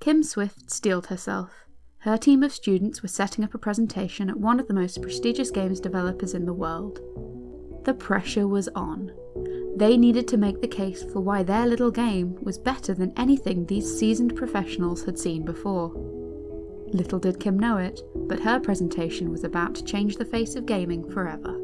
Kim Swift steeled herself. Her team of students were setting up a presentation at one of the most prestigious games developers in the world. The pressure was on. They needed to make the case for why their little game was better than anything these seasoned professionals had seen before. Little did Kim know it, but her presentation was about to change the face of gaming forever.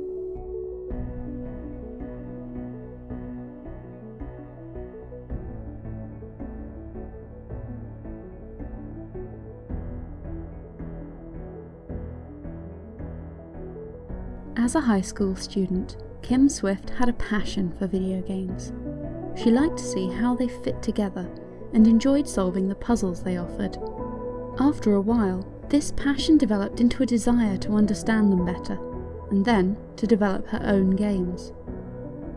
As a high school student, Kim Swift had a passion for video games. She liked to see how they fit together and enjoyed solving the puzzles they offered. After a while, this passion developed into a desire to understand them better, and then to develop her own games.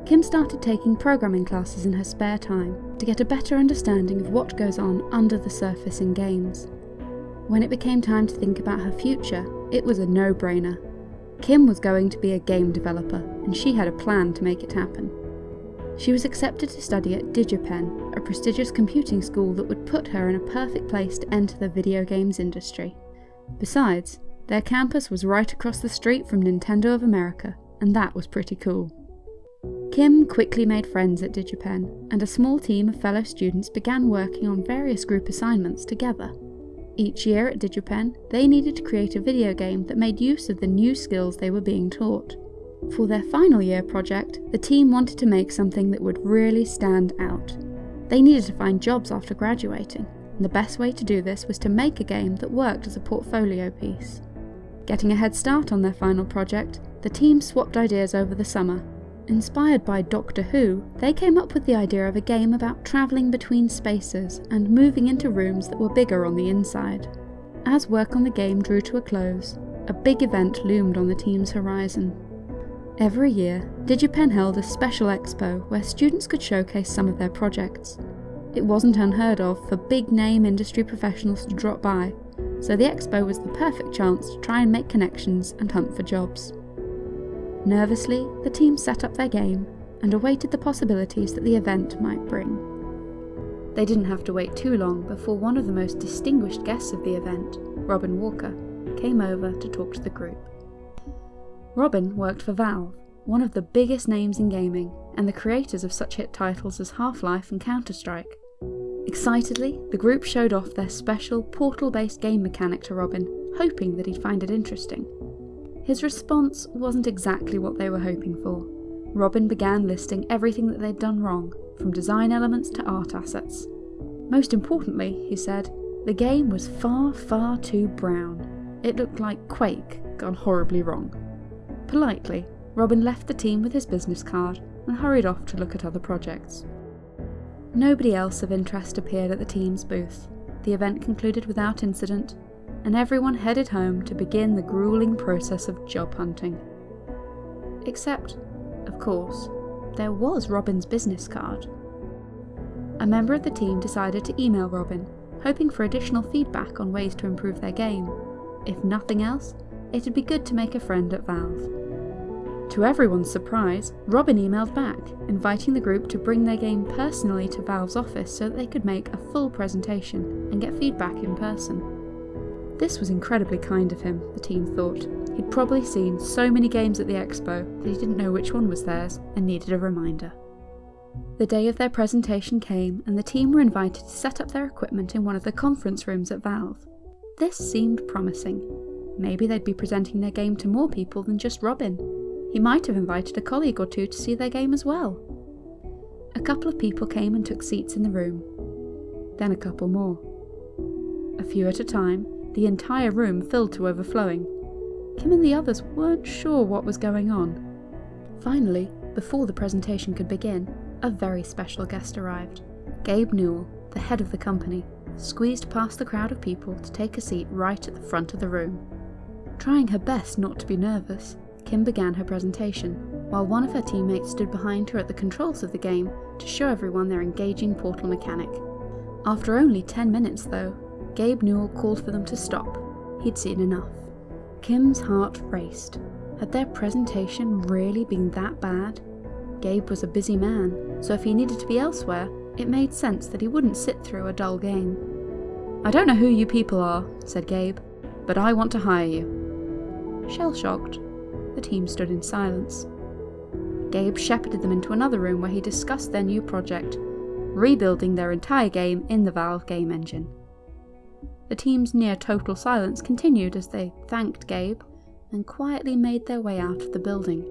Kim started taking programming classes in her spare time to get a better understanding of what goes on under the surface in games. When it became time to think about her future, it was a no-brainer. Kim was going to be a game developer, and she had a plan to make it happen. She was accepted to study at DigiPen, a prestigious computing school that would put her in a perfect place to enter the video games industry. Besides, their campus was right across the street from Nintendo of America, and that was pretty cool. Kim quickly made friends at DigiPen, and a small team of fellow students began working on various group assignments together. Each year at DigiPen, they needed to create a video game that made use of the new skills they were being taught. For their final year project, the team wanted to make something that would really stand out. They needed to find jobs after graduating, and the best way to do this was to make a game that worked as a portfolio piece. Getting a head start on their final project, the team swapped ideas over the summer. Inspired by Doctor Who, they came up with the idea of a game about travelling between spaces and moving into rooms that were bigger on the inside. As work on the game drew to a close, a big event loomed on the team's horizon. Every year, DigiPen held a special expo where students could showcase some of their projects. It wasn't unheard of for big name industry professionals to drop by, so the expo was the perfect chance to try and make connections and hunt for jobs. Nervously, the team set up their game and awaited the possibilities that the event might bring. They didn't have to wait too long before one of the most distinguished guests of the event, Robin Walker, came over to talk to the group. Robin worked for Valve, one of the biggest names in gaming, and the creators of such hit titles as Half-Life and Counter-Strike. Excitedly, the group showed off their special portal-based game mechanic to Robin, hoping that he'd find it interesting. His response wasn't exactly what they were hoping for. Robin began listing everything that they'd done wrong, from design elements to art assets. Most importantly, he said, the game was far, far too brown. It looked like Quake gone horribly wrong. Politely, Robin left the team with his business card and hurried off to look at other projects. Nobody else of interest appeared at the team's booth. The event concluded without incident, and everyone headed home to begin the grueling process of job hunting. Except, of course, there was Robin's business card. A member of the team decided to email Robin, hoping for additional feedback on ways to improve their game. If nothing else, it'd be good to make a friend at Valve. To everyone's surprise, Robin emailed back, inviting the group to bring their game personally to Valve's office so that they could make a full presentation and get feedback in person. This was incredibly kind of him, the team thought. He'd probably seen so many games at the expo that he didn't know which one was theirs and needed a reminder. The day of their presentation came and the team were invited to set up their equipment in one of the conference rooms at Valve. This seemed promising. Maybe they'd be presenting their game to more people than just Robin. He might have invited a colleague or two to see their game as well. A couple of people came and took seats in the room. Then a couple more. A few at a time, the entire room filled to overflowing. Kim and the others weren't sure what was going on. Finally, before the presentation could begin, a very special guest arrived. Gabe Newell, the head of the company, squeezed past the crowd of people to take a seat right at the front of the room. Trying her best not to be nervous, Kim began her presentation, while one of her teammates stood behind her at the controls of the game to show everyone their engaging portal mechanic. After only 10 minutes though, Gabe Newell called for them to stop. He'd seen enough. Kim's heart raced. Had their presentation really been that bad? Gabe was a busy man, so if he needed to be elsewhere, it made sense that he wouldn't sit through a dull game. I don't know who you people are, said Gabe, but I want to hire you. Shell shocked, the team stood in silence. Gabe shepherded them into another room where he discussed their new project, rebuilding their entire game in the Valve game engine. The team's near total silence continued as they thanked Gabe and quietly made their way out of the building.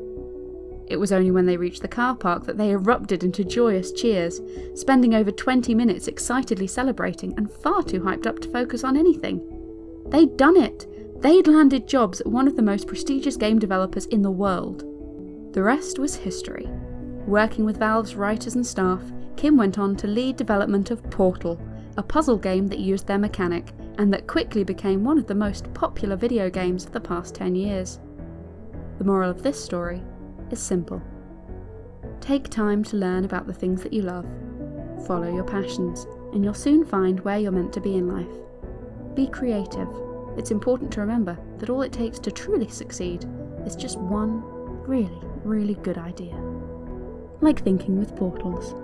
It was only when they reached the car park that they erupted into joyous cheers, spending over 20 minutes excitedly celebrating and far too hyped up to focus on anything. They'd done it! They'd landed jobs at one of the most prestigious game developers in the world. The rest was history. Working with Valve's writers and staff, Kim went on to lead development of Portal, a puzzle game that used their mechanic and that quickly became one of the most popular video games of the past 10 years. The moral of this story is simple. Take time to learn about the things that you love, follow your passions, and you'll soon find where you're meant to be in life. Be creative. It's important to remember that all it takes to truly succeed is just one really, really good idea. Like thinking with portals.